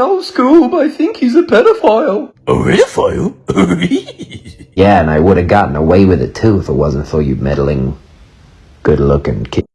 no, Scoob, I think he's a pedophile. A pedophile? Yeah, and I would have gotten away with it too if it wasn't for you meddling, good-looking kid.